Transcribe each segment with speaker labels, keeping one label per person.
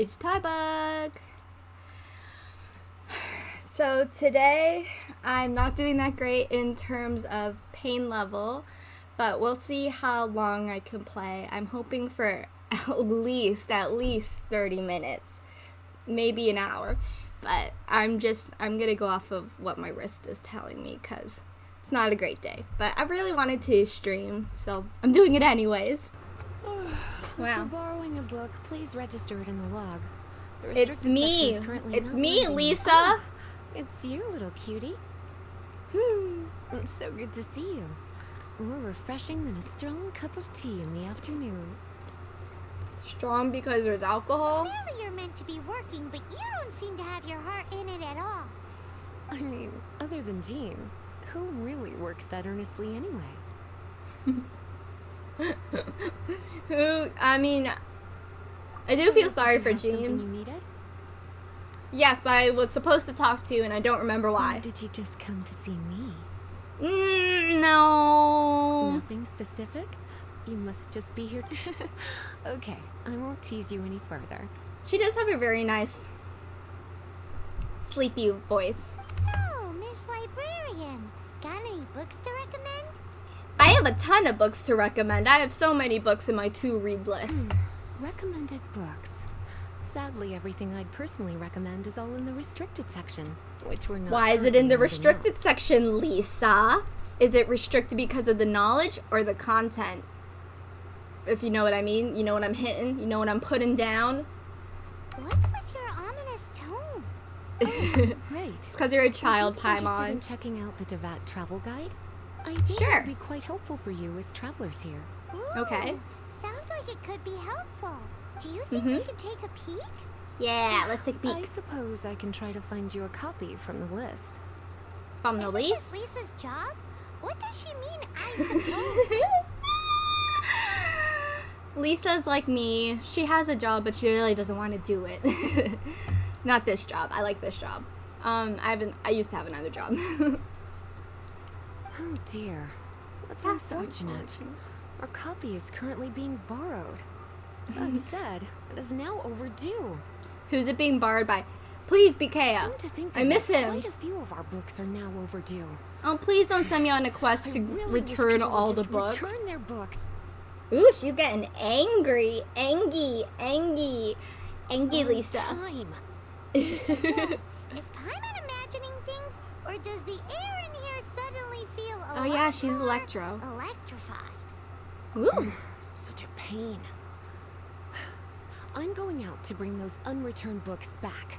Speaker 1: It's Tybug. So today I'm not doing that great in terms of pain level, but we'll see how long I can play. I'm hoping for at least at least 30 minutes, maybe an hour. But I'm just I'm going to go off of what my wrist is telling me cuz it's not a great day. But I really wanted to stream, so I'm doing it anyways.
Speaker 2: If
Speaker 1: Wow.
Speaker 2: you're borrowing a book, please register it in the log. The
Speaker 1: It's me.
Speaker 2: section is currently
Speaker 1: It's me,
Speaker 2: loading.
Speaker 1: Lisa.
Speaker 2: Oh, it's you, little cutie.
Speaker 1: Hmm.
Speaker 2: It's so good to see you. More refreshing than a strong cup of tea in the afternoon.
Speaker 1: Strong because there's alcohol.
Speaker 3: Clearly you're meant to be working, but you don't seem to have your heart in it at all.
Speaker 2: I mean, other than Jean, who really works that earnestly anyway?
Speaker 1: Who? I mean, I do feel sorry
Speaker 2: you
Speaker 1: for
Speaker 2: have something
Speaker 1: Jean.
Speaker 2: you needed?
Speaker 1: Yes, I was supposed to talk to you, and I don't remember
Speaker 2: Or
Speaker 1: why.
Speaker 2: did you just come to see me?
Speaker 1: Mm, no.
Speaker 2: Nothing specific? You must just be here. okay, I won't tease you any further.
Speaker 1: She does have a very nice, sleepy voice.
Speaker 3: So, Miss Librarian, got any books to recommend?
Speaker 1: I have a ton of books to recommend. I have so many books in my to read list. Hmm.
Speaker 2: Recommended books. Sadly, everything I'd personally recommend is all in the restricted section, which we're not.
Speaker 1: Why is it in the restricted section, Lisa? Is it restricted because of the knowledge or the content? If you know what I mean, you know what I'm hitting, you know what I'm putting down.
Speaker 3: What's with your ominous tone?
Speaker 2: Oh, right.
Speaker 1: It's because you're a child,
Speaker 2: Would you interested in
Speaker 1: Paimon.
Speaker 2: checking out the Teyvat travel guide? I think
Speaker 1: Sure.
Speaker 2: it would be quite helpful for you as travelers here.
Speaker 3: Ooh,
Speaker 1: Okay.
Speaker 3: Sounds like it could be helpful. Do you think we
Speaker 1: Mhm.
Speaker 3: could take a peek?
Speaker 1: Yeah, let's take a peek I
Speaker 2: suppose I can try to find you a copy from the list.
Speaker 1: from the
Speaker 3: Isn't
Speaker 1: least.
Speaker 3: Lisa's job? What does she mean, I suppose?
Speaker 1: Lisa's like me. She has a job, but she really doesn't want to do it. Not this job. I like this job. Um, I haven't. I used to have another job.
Speaker 2: Oh dear. That's
Speaker 1: That's
Speaker 2: unfortunate.
Speaker 1: unfortunate.
Speaker 2: Our copy is currently being borrowed. That said, it is now overdue.
Speaker 1: Who's it being borrowed by? Please,
Speaker 2: Come
Speaker 1: Bikea.
Speaker 2: to
Speaker 1: I miss
Speaker 2: it,
Speaker 1: him.
Speaker 2: Quite a few of our books are now overdue.
Speaker 1: Oh, please don't send me on a quest
Speaker 2: I
Speaker 1: to
Speaker 2: really
Speaker 1: return all the books.
Speaker 2: Return their books.
Speaker 1: Ooh, she's getting angry, angy, angy, angy,
Speaker 2: On
Speaker 1: Lisa.
Speaker 2: Time.
Speaker 3: Is Paimon imagining things, or does the air in here suddenly feel a
Speaker 1: Oh, yeah, she's Electro.
Speaker 3: Electrified.
Speaker 1: Ooh.
Speaker 2: Such a pain. I'm going out to bring those unreturned books back.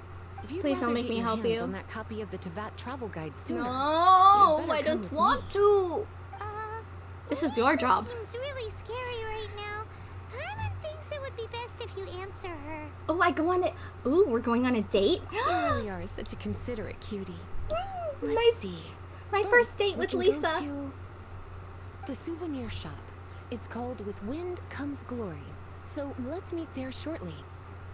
Speaker 1: Please don't make me help you.
Speaker 2: on that copy of the Teyvat travel guide sooner.
Speaker 1: No, I don't want
Speaker 2: me.
Speaker 1: to.
Speaker 3: Uh,
Speaker 1: This is your job.
Speaker 3: seems really scary right now. Paimon thinks it would be best if you answer her.
Speaker 1: Oh, I go on it. Ooh, we're going on a date.
Speaker 2: You really are such a considerate cutie. Let's
Speaker 1: my
Speaker 2: see.
Speaker 1: My first date with Lisa.
Speaker 2: the souvenir shop. It's called With Wind Comes Glory. So let's meet there shortly.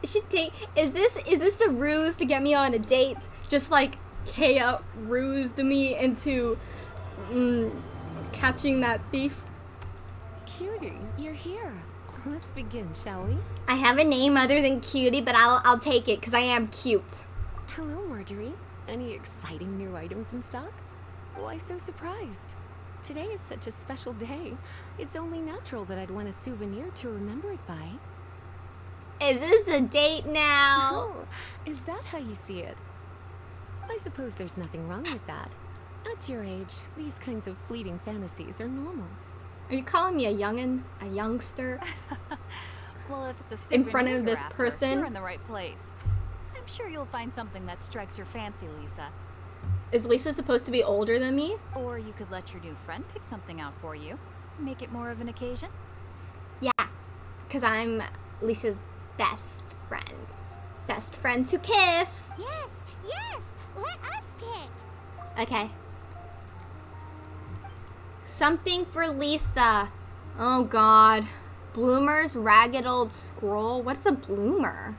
Speaker 1: Should take. Is this is this a ruse to get me on a date? Just like Kaeya rused me into mm, catching that thief.
Speaker 2: Cutie, you're here. Let's begin, shall we?
Speaker 1: I have a name other than Cutie, but I'll I'll take it because I am cute.
Speaker 2: Hello, Marjorie. Any exciting new items in stock? Why so surprised? Today is such a special day. It's only natural that I'd want a souvenir to remember it by.
Speaker 1: Is this a date now?
Speaker 2: Oh, is that how you see it? I suppose there's nothing wrong with that. At your age, these kinds of fleeting fantasies are normal.
Speaker 1: Are you calling me a youngin, a youngster?
Speaker 4: Well, if it's a
Speaker 1: In front of this
Speaker 4: after,
Speaker 1: person?
Speaker 4: you're in the right place. I'm sure you'll find something that strikes your fancy, Lisa.
Speaker 1: Is Lisa supposed to be older than me?
Speaker 4: Or you could let your new friend pick something out for you. Make it more of an occasion.
Speaker 1: Yeah, because I'm Lisa's best friend. Best friends who kiss.
Speaker 3: Yes, yes, let us pick.
Speaker 1: Okay. Something for Lisa. Oh God. Bloomer's ragged old scroll. What's a bloomer?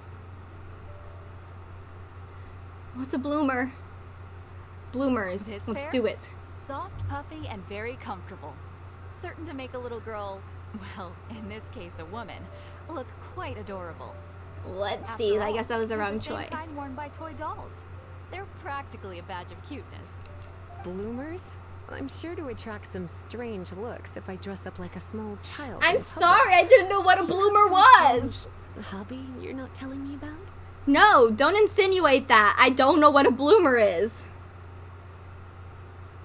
Speaker 1: What's a bloomer? Bloomers.
Speaker 4: This
Speaker 1: Let's
Speaker 4: pair?
Speaker 1: do it.
Speaker 4: Soft, puffy, and very comfortable. Certain to make a little girl, well, in this case a woman, look quite adorable.
Speaker 1: Let's
Speaker 4: After
Speaker 1: see. I guess that was the
Speaker 4: they're
Speaker 1: wrong
Speaker 4: same
Speaker 1: choice.
Speaker 4: kind worn by toy dolls. They're practically a badge of cuteness.
Speaker 2: Bloomers? I'm sure to attract some strange looks if I dress up like a small child.
Speaker 1: I'm sorry, I didn't know what a bloomer was.
Speaker 2: strange Hobby you're not telling me about?
Speaker 1: No, don't insinuate that. I don't know what a bloomer is.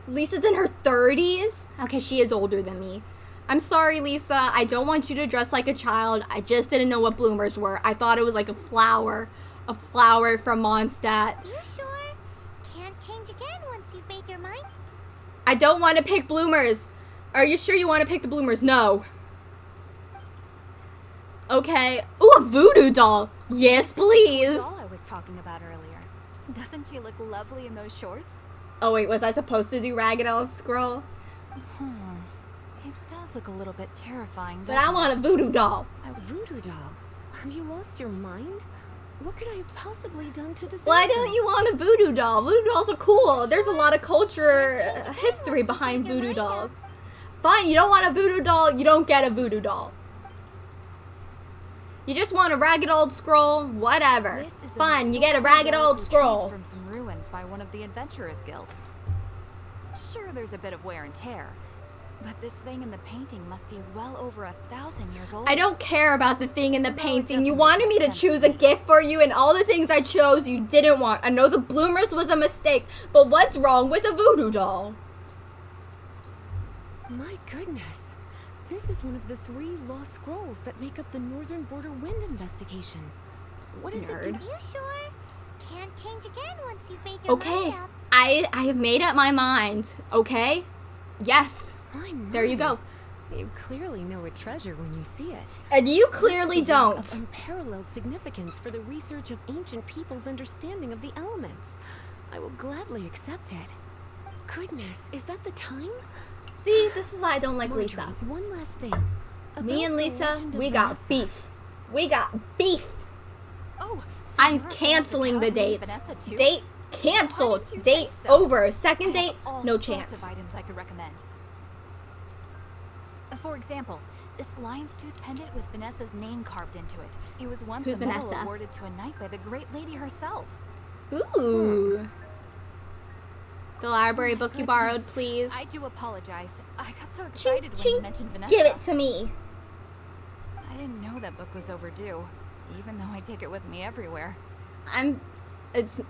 Speaker 1: Lisa's in her 30s? Okay, she is older than me. I'm sorry, Lisa. I don't want you to dress like a child. I just didn't know what bloomers were. I thought it was like a flower. A flower from Mondstadt.
Speaker 3: You sure? Can't change again once you've made your mind?
Speaker 1: I don't want to pick bloomers. Are you sure you want to pick the bloomers? No. Okay. Ooh, a voodoo doll. Yes, please.
Speaker 4: The Doll I was talking about earlier. Doesn't she look lovely in those shorts?
Speaker 1: Oh, wait, was I supposed to do Ragged Elf Scroll?
Speaker 4: Hmm. It does look a little bit terrifying.
Speaker 1: But I want a voodoo doll.
Speaker 2: A voodoo doll? Have you lost your mind? What could I have possibly done to deserve
Speaker 1: Why don't you want a voodoo doll? Voodoo dolls are cool. There's a lot of culture, uh, history behind voodoo dolls. Fine, you don't want a voodoo doll, you don't get a voodoo doll. You just want a ragged old scroll, whatever. Fine, you get a ragged old scroll.
Speaker 4: from some ruins by one of the Adventurers Guild. Sure, there's a bit of wear and tear, but this thing in the painting must be well over a thousand years old.
Speaker 1: I don't care about the thing in the
Speaker 4: No,
Speaker 1: painting. You wanted me to choose a gift for you, and all the things I chose you didn't want. I know the bloomers was a mistake, but what's wrong with a voodoo doll?
Speaker 2: My goodness. This is one of the three lost scrolls that make up the Northern Border Wind investigation. What is
Speaker 1: Nerd.
Speaker 2: it?
Speaker 3: You sure? Can't change again once you've made your
Speaker 1: Okay,
Speaker 3: mind up.
Speaker 1: I I have made up my mind. Okay, yes, there you go.
Speaker 2: You clearly know a treasure when you see it.
Speaker 1: And you clearly
Speaker 2: one Of
Speaker 1: don't.
Speaker 2: unparalleled significance for the research of ancient people's understanding of the elements. I will gladly accept it. Goodness, is that the time?
Speaker 1: See, this is why I don't like
Speaker 2: Marjorie,
Speaker 1: Lisa.
Speaker 2: One last thing.
Speaker 1: Me and Lisa, we got
Speaker 2: Vanessa.
Speaker 1: beef. We got beef.
Speaker 4: Oh,
Speaker 1: I'm
Speaker 4: you're a fan of
Speaker 1: canceling the date. Date canceled.
Speaker 4: Why didn't you say
Speaker 1: Date
Speaker 4: so?
Speaker 1: over. Second date, no chance.
Speaker 4: Of items I could recommend. Uh, For example, this lion's tooth pendant with Vanessa's name carved into it. It was once
Speaker 1: Who's
Speaker 4: a medal
Speaker 1: Vanessa?
Speaker 4: awarded to a knight by the great lady herself.
Speaker 1: Ooh. The library
Speaker 4: my
Speaker 1: book you borrowed, please.
Speaker 4: I do apologize. I got so
Speaker 1: Ching,
Speaker 4: excited when
Speaker 1: ching.
Speaker 4: you mentioned Vanessa.
Speaker 1: Give it to me.
Speaker 4: I didn't know that book was overdue, even though I take it with me everywhere.
Speaker 1: I'm. It's.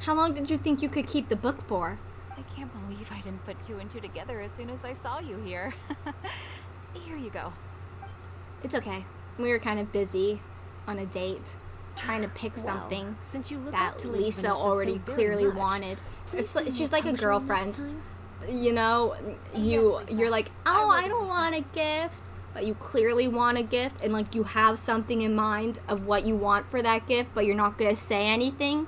Speaker 1: How long did you think you could keep the book for?
Speaker 4: I can't believe I didn't put two and two together as soon as I saw you here. here you go.
Speaker 1: It's okay. We were kind of busy on a date, trying to pick
Speaker 2: Well,
Speaker 1: something
Speaker 2: since you
Speaker 1: that Lisa already clearly
Speaker 2: much,
Speaker 1: wanted.
Speaker 2: please
Speaker 1: It's like she's like a girlfriend. You know, you
Speaker 4: Lisa.
Speaker 1: you're like, oh,
Speaker 4: will
Speaker 1: I don't want a gift, but you clearly want a gift, and like you have something in mind of what you want for that gift, but you're not gonna say anything.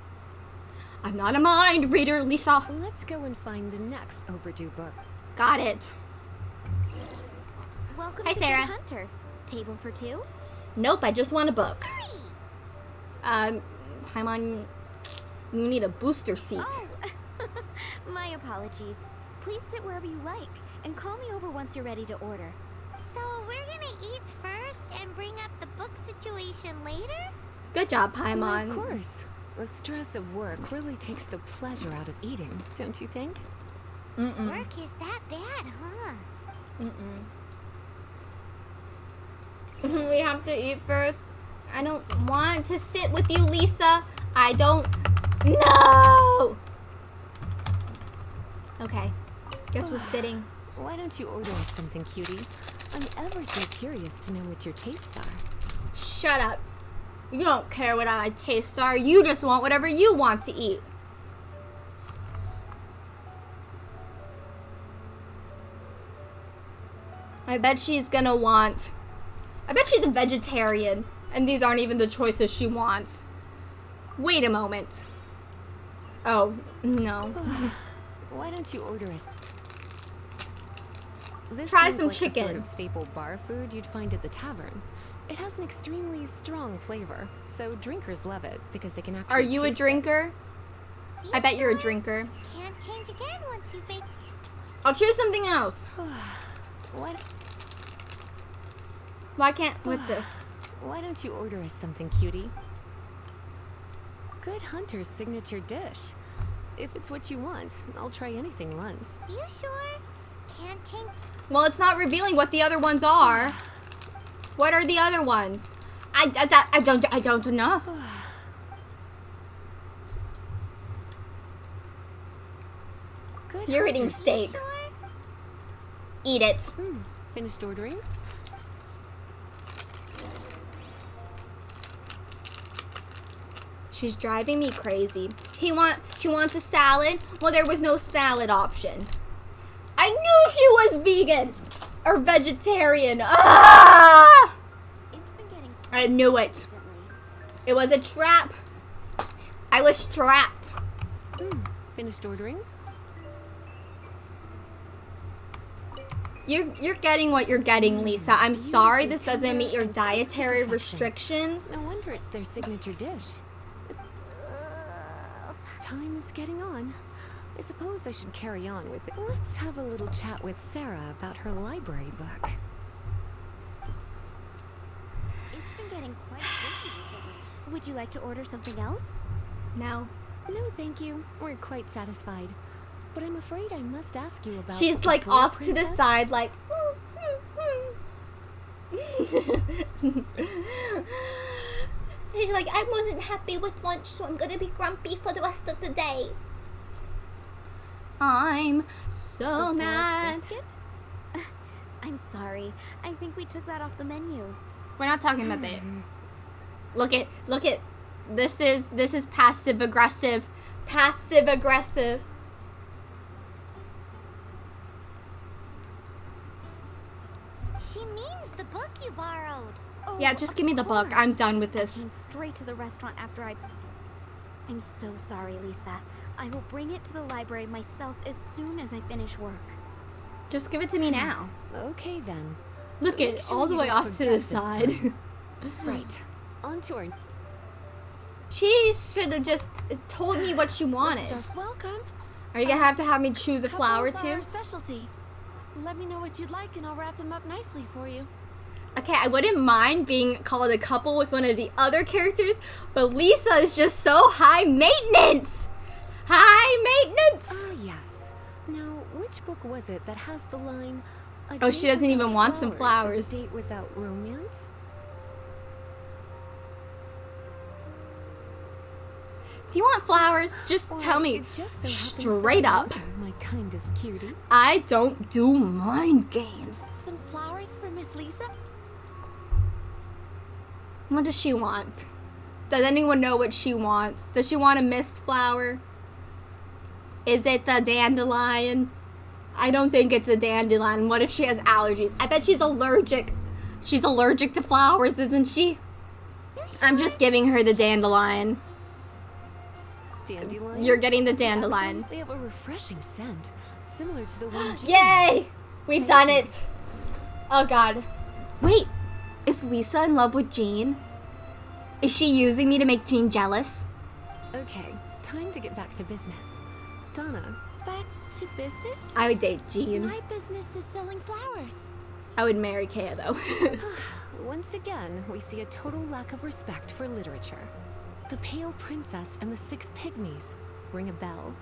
Speaker 1: I'm not a mind reader, Lisa.
Speaker 2: Let's go and find the next overdue book.
Speaker 1: Got it.
Speaker 3: Welcome
Speaker 1: Hi,
Speaker 3: to
Speaker 1: Sarah.
Speaker 3: Hunter. Table for two?
Speaker 1: Nope, I just want a book.
Speaker 3: Three.
Speaker 1: Um, Paimon, you need a booster seat.
Speaker 5: Oh, my apologies. Please sit wherever you like, and call me over once you're ready to order.
Speaker 3: So we're gonna eat first and bring up the book situation later?
Speaker 1: Good job,
Speaker 2: Well,
Speaker 1: Paimon.
Speaker 2: of course. The stress of work really takes the pleasure out of eating, don't you think?
Speaker 1: Mm-mm.
Speaker 3: Work is that bad, huh?
Speaker 1: Mm-mm. we have to eat first. I don't want to sit with you, Lisa. I don't. No. Okay. Guess we're sitting.
Speaker 2: Why don't you order us something, cutie? I'm ever so curious to know what your tastes are.
Speaker 1: Shut up. You don't care what my tastes are. You just want whatever you want to eat. I bet she's gonna want. I bet she's a vegetarian, and these aren't even the choices she wants. Wait a moment. Oh, no.
Speaker 2: Why don't you order us? This
Speaker 1: Try some
Speaker 2: like the sort
Speaker 1: chicken.
Speaker 2: of staple bar food you'd find at the tavern. It has an extremely strong flavor, so drinkers love it because they can actually.
Speaker 1: Are you a
Speaker 2: taste it.
Speaker 1: drinker? I bet you're a drinker.
Speaker 3: Can't change again once you've made.
Speaker 1: I'll choose something else.
Speaker 2: What?
Speaker 1: Why can't. What's this?
Speaker 2: why don't you order us something, cutie? Good hunter's signature dish. If it's what you want, I'll try anything once.
Speaker 3: You sure?
Speaker 1: Well, it's not revealing what the other ones are. What are the other ones? I, I, I don't I don't know.
Speaker 2: Good
Speaker 1: You're eating steak.
Speaker 3: Sure?
Speaker 1: Eat it.
Speaker 2: Hmm, finished ordering?
Speaker 1: She's driving me crazy. He want she wants a salad. Well, there was no salad option. I knew she was vegan or vegetarian. Ah!
Speaker 3: It's been getting
Speaker 1: I knew it. It was a trap. I was trapped.
Speaker 2: Hmm, finished ordering?
Speaker 1: You're you're getting what you're getting, Lisa. I'm sorry this doesn't meet your dietary restrictions.
Speaker 2: No wonder it's their signature dish. Time is getting on. I suppose I should carry on with it. Let's have a little chat with Sarah about her library book.
Speaker 3: It's been getting quite busy recently.
Speaker 5: Would you like to order something else?
Speaker 1: No.
Speaker 2: No, thank you. We're quite satisfied. But I'm afraid I must ask you about.
Speaker 1: She's like
Speaker 2: Blue
Speaker 1: off to the side, like. She's like, I wasn't happy with lunch, so I'm gonna be grumpy for the rest of the day. I'm so
Speaker 5: The
Speaker 1: mad.
Speaker 5: biscuit? I'm sorry. I think we took that off the menu.
Speaker 1: We're not talking about that. Hmm. Look at, look at. This is this is passive aggressive, passive aggressive.
Speaker 3: She means the book you borrowed.
Speaker 5: Oh,
Speaker 1: Yeah, just give me the book. I'm done with
Speaker 5: I
Speaker 1: this.
Speaker 5: came straight to the restaurant after I. I'm so sorry, Lisa. I will bring it to the library myself as soon as I finish work.
Speaker 1: Just give it to me hmm. now.
Speaker 2: Okay then.
Speaker 1: Look
Speaker 2: Make
Speaker 1: at all the way off to the side.
Speaker 2: Right. On to our
Speaker 1: She should have just told me what she wanted.
Speaker 6: Welcome.
Speaker 1: Are you gonna have to have me choose a flower
Speaker 6: uh,
Speaker 1: too?
Speaker 6: our specialty. Let me know what you'd like and I'll wrap them up nicely for you.
Speaker 1: Okay, I wouldn't mind being called a couple with one of the other characters, but Lisa is just so high maintenance. High maintenance.
Speaker 2: Ah, yes. Now, which book was it that has the line? "A
Speaker 1: Oh, she doesn't even want some flowers.
Speaker 2: date without romance.
Speaker 1: Do you want flowers? Just
Speaker 2: Well,
Speaker 1: tell me
Speaker 2: just so
Speaker 1: straight up.
Speaker 2: My kindest cutie.
Speaker 1: I don't do mind games.
Speaker 6: Some flowers for Miss Lisa?
Speaker 1: What does she want? Does anyone know what she wants? Does she want a mist flower? Is it the dandelion? I don't think it's a dandelion. What if she has allergies? I bet she's allergic. She's allergic to flowers, isn't she? I'm just giving her the dandelion.
Speaker 2: Dandelion.
Speaker 1: You're getting the dandelion.
Speaker 2: They have a refreshing scent, similar to the one.
Speaker 1: Yay! We've done it. Oh god. Wait, is Lisa in love with Jean? Is she using me to make Jean jealous?
Speaker 2: Okay, time to get back to business. Donna,
Speaker 6: Back to business?
Speaker 1: I would date Jean.
Speaker 6: My business is selling flowers.
Speaker 1: I would marry Kaeya though.
Speaker 2: Ah, once again, we see a total lack of respect for literature. The Pale Princess and the Six Pygmies ring a bell.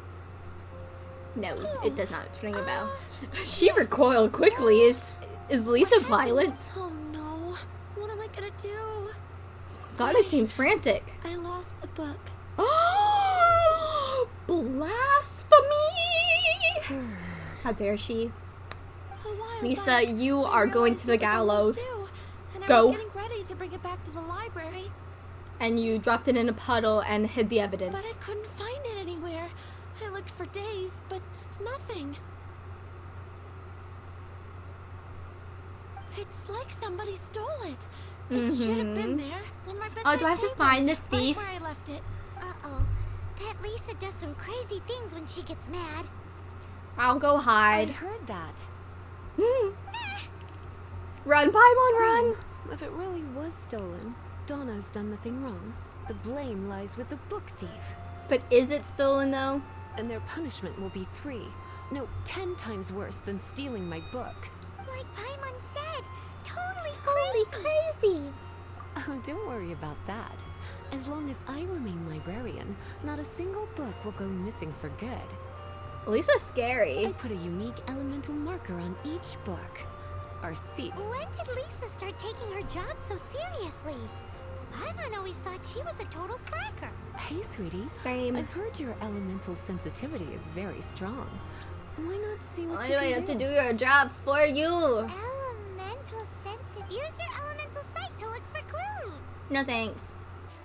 Speaker 1: no, oh. it does not ring a bell. Ah, she recoiled quickly. Is is Lisa violent?
Speaker 6: Oh no. What am I gonna do?
Speaker 1: Donna seems frantic.
Speaker 6: I lost the book.
Speaker 1: Blasphemy! Oh, dare she? Lisa, you are going to the gallows.
Speaker 6: and
Speaker 1: Go.
Speaker 6: ready to bring it back to the library,
Speaker 1: And you dropped it in a puddle and hid the evidence.
Speaker 6: but I couldn't find it anywhere. I looked for days, but nothing. It's like somebody stole it. It should have been
Speaker 1: Mhm.
Speaker 6: there on my
Speaker 1: Oh, do I have to find the thief?
Speaker 6: Right where I left it.
Speaker 3: Uh-oh. Bet Lisa does some crazy things when she gets mad.
Speaker 1: I'll go hide.
Speaker 2: I
Speaker 1: hide.
Speaker 2: heard that. Mm.
Speaker 1: Run, Paimon, run! Hmm.
Speaker 2: If it really was stolen, Donna's done nothing wrong. The blame lies with the book thief.
Speaker 1: But is it stolen though?
Speaker 2: And their punishment will be three. No, ten times worse than stealing my book.
Speaker 3: Like Paimon said. Totally,
Speaker 1: Totally
Speaker 3: crazy.
Speaker 1: crazy.
Speaker 2: Oh, don't worry about that. As long as I remain librarian, not a single book will go missing for good.
Speaker 1: Lisa's scary.
Speaker 2: I put a unique elemental marker on each book. Our thief.
Speaker 3: When did Lisa start taking her job so seriously? Paimon always thought she was a total slacker.
Speaker 2: Hey, sweetie.
Speaker 1: Same.
Speaker 2: I've heard your elemental sensitivity is very strong. Why not see what
Speaker 1: Why
Speaker 2: you
Speaker 1: do I
Speaker 2: can
Speaker 1: have to do your job for you?
Speaker 3: Elemental sensitive. Use your elemental sight to look for clues.
Speaker 1: No thanks.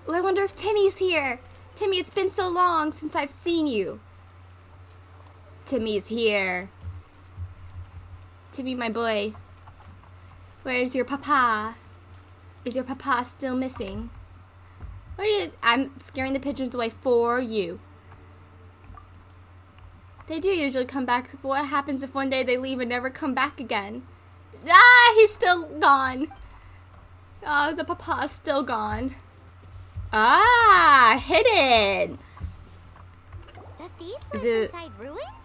Speaker 1: Oh, I wonder if Timmy's here. Timmy, it's been so long since I've seen you. Timmy's here. Timmy, my boy. Where's your papa? Is your papa still missing? What are you? I'm scaring the pigeons away for you. They do usually come back, but what happens if one day they leave and never come back again? Ah, he's still gone. Ah, the papa's still gone. Ah, hidden.
Speaker 3: The thief
Speaker 1: Is
Speaker 3: lives
Speaker 1: it-
Speaker 3: inside ruins?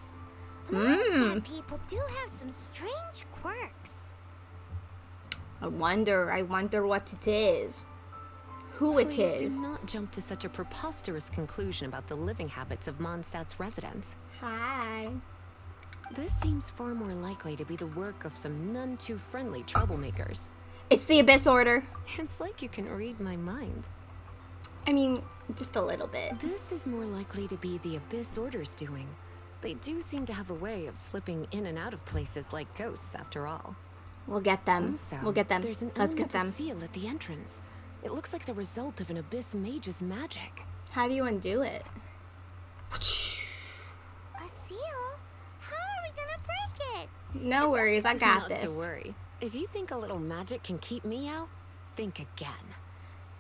Speaker 1: Hmm.
Speaker 3: People do have some strange quirks.
Speaker 1: I wonder, I wonder what it is. Who it
Speaker 2: Please
Speaker 1: is.
Speaker 2: do not jump to such a preposterous conclusion about the living habits of Mondstadt's residents.
Speaker 1: Hi.
Speaker 2: This seems far more likely to be the work of some none too friendly troublemakers.
Speaker 1: It's the Abyss Order.
Speaker 2: It's like you can read my mind.
Speaker 1: I mean, just a little bit.
Speaker 2: This is more likely to be the Abyss Order's doing. They do seem to have a way of slipping in and out of places like ghosts, after all.
Speaker 1: We'll get them.
Speaker 2: Also,
Speaker 1: We'll get them.
Speaker 2: There's an
Speaker 1: Let's get
Speaker 2: elemental
Speaker 1: them.
Speaker 2: seal at the entrance. It looks like the result of an Abyss mage's magic.
Speaker 1: How do you undo it?
Speaker 3: A seal? How are we gonna break it?
Speaker 1: No worries, I got
Speaker 2: Not
Speaker 1: this.
Speaker 2: to worry. If you think a little magic can keep me out, think again.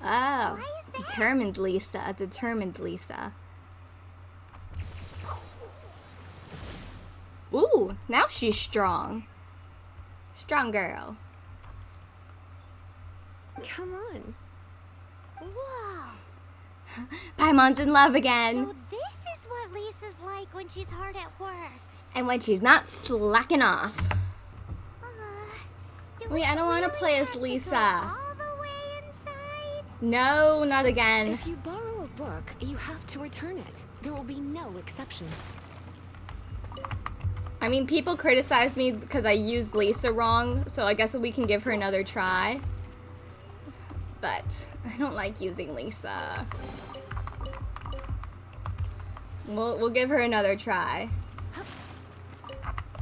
Speaker 1: Oh,
Speaker 3: Why is that?
Speaker 1: determined Lisa. Determined Lisa. Ooh, now she's strong. Strong girl.
Speaker 2: Come on.
Speaker 3: Whoa.
Speaker 1: Paimon's in love again.
Speaker 3: So this is what Lisa's like when she's hard at work.
Speaker 1: And when she's not slacking off.
Speaker 3: Uh,
Speaker 1: Wait,
Speaker 3: we
Speaker 1: I don't wanna play as
Speaker 3: have to go
Speaker 1: Lisa.
Speaker 3: all the way inside?
Speaker 1: No, not again.
Speaker 2: If you borrow a book, you have to return it. There will be no exceptions.
Speaker 1: I mean, people criticize me because I used Lisa wrong, so I guess we can give her another try. But I don't like using Lisa. We'll, we'll give her another try.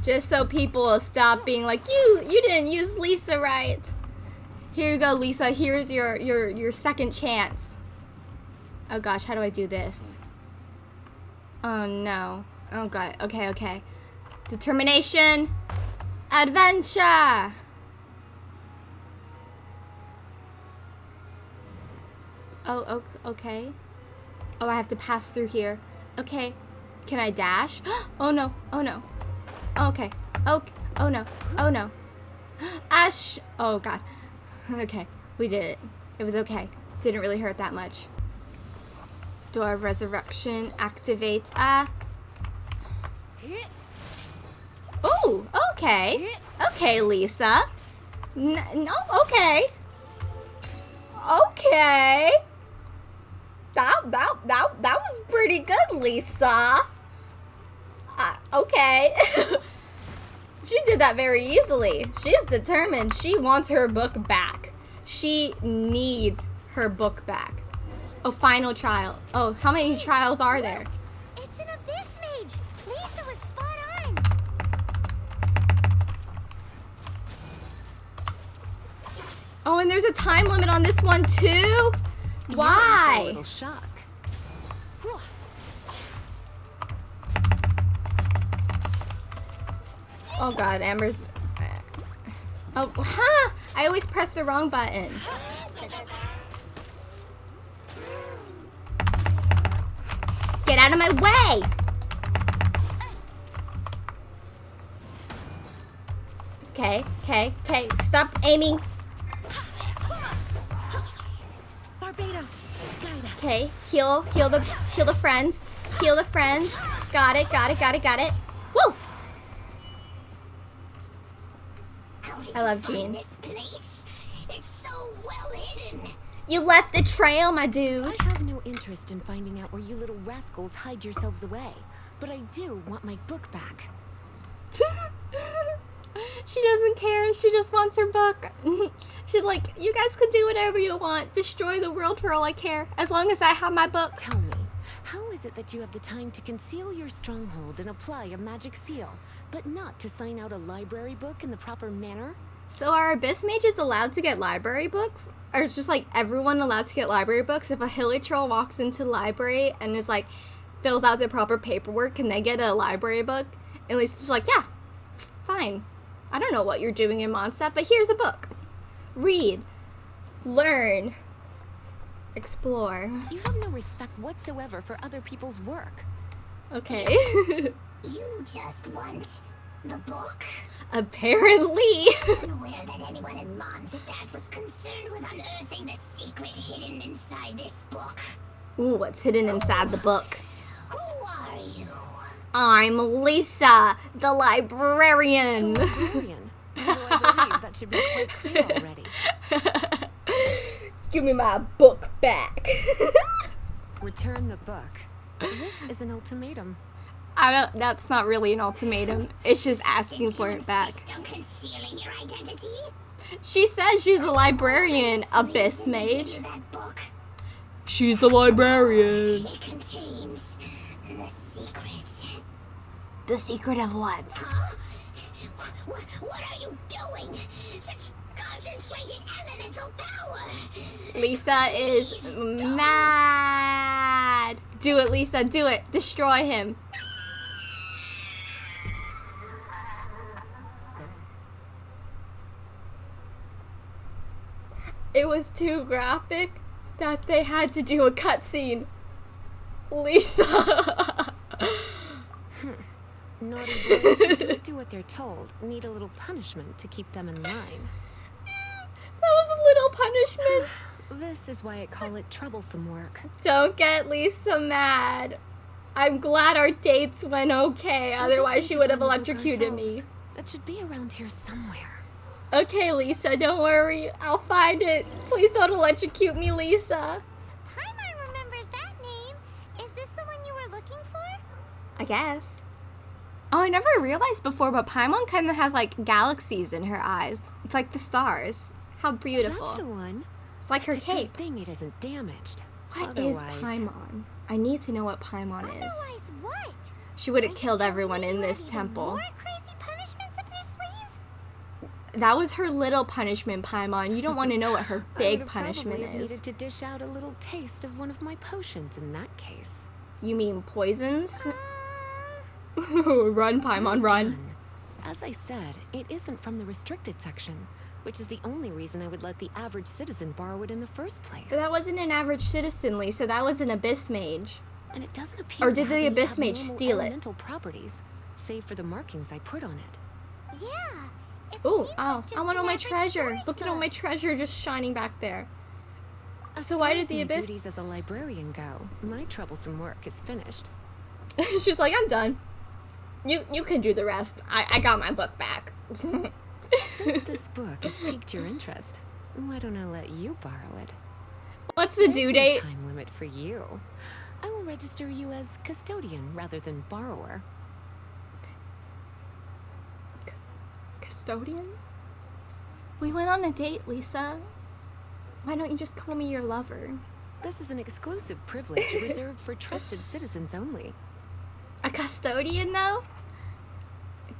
Speaker 1: Just so people will stop being like, you you didn't use Lisa right. Here you go, Lisa. Here's your your your second chance. Oh gosh, how do I do this? Oh no. Oh god. Okay, okay. Determination. Adventure. Oh, okay. Oh, I have to pass through here. Okay. Can I dash? Oh no. Oh no. Okay. Oh, oh no. Oh no. Ash. Oh god. Okay. We did it. It was okay. Didn't really hurt that much. Door of Resurrection activates. Ah. Oh, okay. Okay, Lisa. N- no, okay. Okay. That that that that was pretty good, Lisa. Uh, okay. she did that very easily. She's determined. She wants her book back. She needs her book back. Oh, final trial. Oh, how many trials are there? Oh, and there's a time limit on this one too?
Speaker 2: You're in for A
Speaker 1: Why?
Speaker 2: shock.
Speaker 1: Oh god, Amber's. Uh, oh, huh! I always press the wrong button. Get out of my way! Okay, okay, okay. Stop aiming. Okay, heal, heal the, heal the friends, heal the friends. Got it, got it, got it, got it. Woo! I love Jean.
Speaker 3: This place. It's so well hidden.
Speaker 1: You left the trail, my dude.
Speaker 2: I have no interest in finding out where you little rascals hide yourselves away, but I do want my book back.
Speaker 1: she doesn't care. She just wants her book. She's like, you guys can do whatever you want. Destroy the world for all I care. As long as I have my book.
Speaker 2: Tell me, how is it that you have the time to conceal your stronghold and apply a magic seal, but not to sign out a library book in the proper manner?
Speaker 1: So are Abyss Mages allowed to get library books? Or is just like everyone allowed to get library books? If a hilichurl walks into the library and is like, fills out the proper paperwork, can they get a library book? And Lisa's like, yeah, fine. I don't know what you're doing in Mondstadt, but here's a book. Read. Learn. Explore.
Speaker 2: You have no respect whatsoever for other people's work.
Speaker 1: Okay.
Speaker 3: You just want the book?
Speaker 1: Apparently.
Speaker 3: Unaware that anyone in Mondstadt was concerned with unearthing the secret hidden inside this book.
Speaker 1: Ooh, what's hidden inside the book?
Speaker 3: Who are you?
Speaker 1: I'm Lisa, the librarian.
Speaker 2: Librarian. Although I believe that should be quite clear already.
Speaker 1: Give me my book back.
Speaker 2: Return the book. This is an ultimatum.
Speaker 1: I don't. That's not really an ultimatum. It's just asking for it back.
Speaker 3: Insist concealing your identity?
Speaker 1: She says she's the librarian, Abyss Mage. She's the librarian.
Speaker 3: it contains the secret.
Speaker 1: The secret of what?
Speaker 3: Huh? What, what are you doing? Such concentrated elemental power!
Speaker 1: Lisa is mad. Do it, Lisa. Do it. Destroy him. It was too graphic that they had to do a cutscene. Lisa.
Speaker 2: Naughty boys who don't do what they're told need a little punishment to keep them in line.
Speaker 1: That was a little punishment.
Speaker 2: This is why I call it troublesome work.
Speaker 1: Don't get Lisa mad. I'm glad our dates went okay,
Speaker 2: We
Speaker 1: otherwise she would have
Speaker 2: find the book
Speaker 1: electrocuted me.
Speaker 2: That should be around here somewhere.
Speaker 1: Okay, Lisa, don't worry. I'll find it. Please don't electrocute me, Lisa.
Speaker 3: Paimon remembers that name. Is this the one you were looking for?
Speaker 1: I guess. Oh, I never realized before, but Paimon kind of has like galaxies in her eyes. It's like the stars. How beautiful.
Speaker 2: That's the one.
Speaker 1: It's like her
Speaker 2: Good
Speaker 1: cape.
Speaker 2: thing it isn't damaged.
Speaker 1: What is
Speaker 2: Otherwise-
Speaker 1: Paimon? I need to know what Paimon is.
Speaker 3: Otherwise, what?
Speaker 1: She would have killed everyone in this temple.
Speaker 3: More crazy punishments up your sleeve?
Speaker 1: That was her little punishment, Paimon. You don't want to know what her big punishment
Speaker 2: probably
Speaker 1: is.
Speaker 2: needed to dish out a little taste of one of my potions in that case.
Speaker 1: You mean poisons?
Speaker 3: Uh,
Speaker 1: run, Paimon, run.
Speaker 2: As I said, it isn't from the restricted section, which is the only reason I would let the average citizen borrow it in the first place.
Speaker 1: But that wasn't an average citizen, Lisa. That was an abyss mage.
Speaker 2: and it doesn't appear
Speaker 1: Or
Speaker 2: to
Speaker 1: did
Speaker 2: have
Speaker 1: the Abyss Mage
Speaker 2: abnormal
Speaker 1: steal it?
Speaker 2: elemental properties, save for the markings I put on it.
Speaker 3: yeah. It
Speaker 1: Ooh,
Speaker 3: seems
Speaker 1: oh,
Speaker 3: like
Speaker 1: I want all my
Speaker 3: average
Speaker 1: treasure. Look at all my treasure just shining back there.
Speaker 2: As
Speaker 1: So why did
Speaker 2: as
Speaker 1: the
Speaker 2: my
Speaker 1: Abyss-
Speaker 2: duties as a librarian go, my troublesome work is finished.
Speaker 1: She's like, I'm done. You you can do the rest. I, I got my book back.
Speaker 2: Since this book has piqued your interest, why don't I let you borrow it?
Speaker 1: What's the
Speaker 2: There's
Speaker 1: due
Speaker 2: no
Speaker 1: date?
Speaker 2: time limit for you. I will register you as custodian rather than borrower.
Speaker 1: Custodian? We went on a date, Lisa. Why don't you just call me your lover?
Speaker 2: This is an exclusive privilege reserved for trusted citizens only.
Speaker 1: A custodian, though?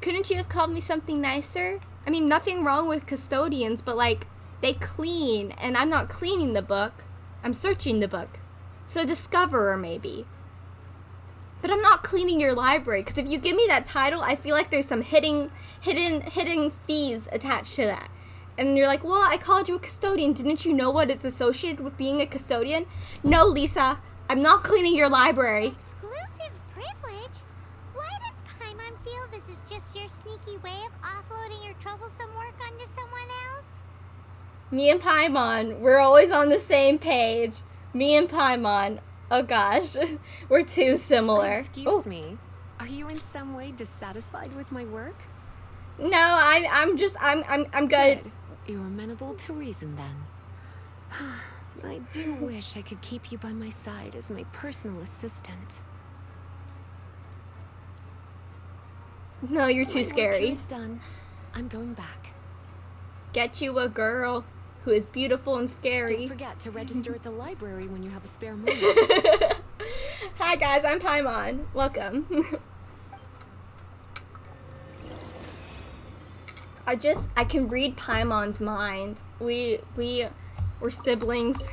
Speaker 1: Couldn't you have called me something nicer? I mean, nothing wrong with custodians, but like, they clean, and I'm not cleaning the book. I'm searching the book. So, discoverer, maybe. But I'm not cleaning your library, because if you give me that title, I feel like there's some hidden, hidden, hidden fees attached to that. And you're like, well, I called you a custodian. Didn't you know what is associated with being a custodian? No, Lisa, I'm not cleaning your library.
Speaker 3: Exclusive privilege? Why does Paimon feel this is just your sneaky way of offloading your troublesome work onto someone else?
Speaker 1: Me and Paimon, we're always on the same page. Me and Paimon. Oh gosh, we're too similar.
Speaker 2: Excuse
Speaker 1: Oh,
Speaker 2: me. Are you in some way dissatisfied with my work?
Speaker 1: No, I, I'm just, I'm, I'm, I'm good.
Speaker 2: You're amenable to reason then. I do wish I could keep you by my side as my personal assistant.
Speaker 1: No, you're too
Speaker 2: My work
Speaker 1: scary.
Speaker 2: is done. I'm going back.
Speaker 1: Get you a girl who is beautiful and scary.
Speaker 2: Don't forget to register at the library when you have a spare moment.
Speaker 1: Hi guys, I'm Paimon. Welcome. I just I can read Paimon's mind. We we we're siblings.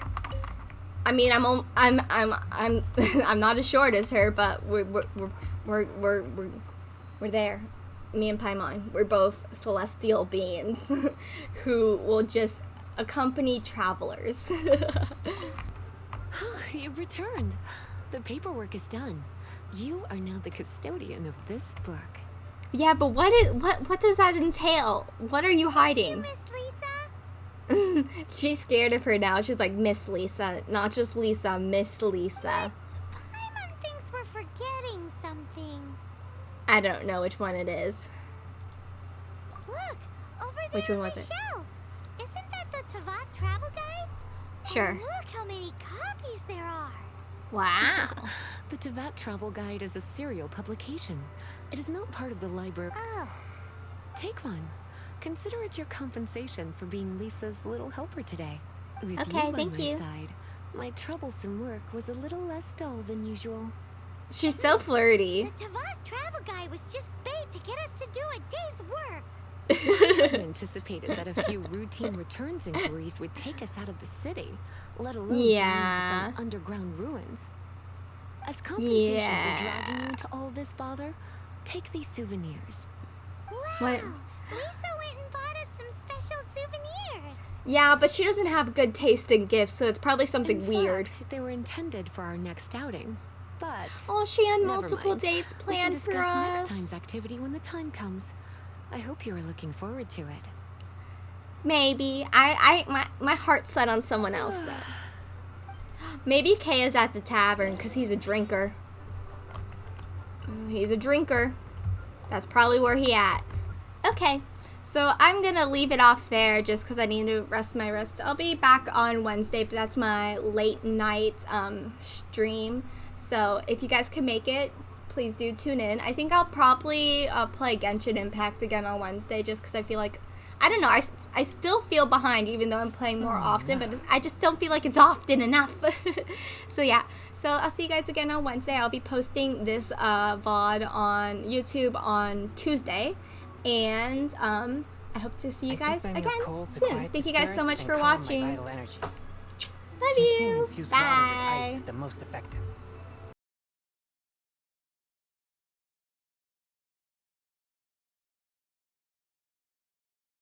Speaker 1: I mean, I'm I'm I'm I'm I'm not as short as her, but we're we're we're we're we're, we're, we're there. Me and Paimon, we're both celestial beings who will just accompany travelers.
Speaker 2: You've returned. The paperwork is done. You are now the custodian of this book.
Speaker 1: Yeah, but what is what what does that entail? What are you hiding?
Speaker 3: Miss Lisa?
Speaker 1: She's scared of her now. She's like Miss Lisa, not just Lisa, Miss Lisa.
Speaker 3: Paimon thinks we're forgetting something.
Speaker 1: I don't know which one it is.
Speaker 3: Look, over there
Speaker 1: Which one was
Speaker 3: the
Speaker 1: it?
Speaker 3: shelf. Isn't that the Teyvat travel guide?
Speaker 1: Sure.
Speaker 3: And look how many copies there are.
Speaker 1: Wow.
Speaker 2: The Teyvat Travel Guide is a serial publication. It is not part of the library.
Speaker 3: Oh,
Speaker 2: Take one. Consider it your compensation for being Lisa's little helper today. With
Speaker 1: Okay,
Speaker 2: you
Speaker 1: thank
Speaker 2: my
Speaker 1: you.
Speaker 2: side, my troublesome work was a little less dull than usual.
Speaker 1: She's so flirty.
Speaker 3: the Teyvat travel guide was just bait to get us to do a day's work.
Speaker 2: I anticipated that a few routine returns inquiries would take us out of the city, let alone down
Speaker 1: Yeah.
Speaker 2: into some underground ruins. As compensation
Speaker 1: Yeah.
Speaker 2: for dragging you into all this bother, take these souvenirs.
Speaker 3: Wow.
Speaker 1: What-
Speaker 3: Lisa went and bought us some special souvenirs.
Speaker 1: Yeah, but she doesn't have good taste in gifts, so it's probably something
Speaker 2: In
Speaker 1: weird.
Speaker 2: they were intended for our next outing, but
Speaker 1: Oh, she had multiple
Speaker 2: mind.
Speaker 1: dates
Speaker 2: we can
Speaker 1: planned
Speaker 2: discuss
Speaker 1: for
Speaker 2: next time's activity when the time comes. I hope you are looking forward to it.
Speaker 1: Maybe. I, I, my, my heart's set on someone else though. Maybe Kay is at the tavern because he's a drinker. He's a drinker. That's probably where he at. Okay. So I'm gonna leave it off there just because I need to rest my wrist. I'll be back on Wednesday, but that's my late night um, stream. So if you guys can make it, please do tune in. I think I'll probably uh, play Genshin Impact again on Wednesday just because I feel like I don't know. I, I still feel behind even though I'm playing more often, but it's- I just don't feel like it's often enough. so yeah. So I'll see you guys again on Wednesday. I'll be posting this uh, VOD on YouTube on Tuesday, and um, I hope to see you
Speaker 7: I
Speaker 1: guys again
Speaker 7: of coal to
Speaker 1: soon. Thank you guys so much for watching. Love you.
Speaker 7: infused water with ice
Speaker 1: Bye.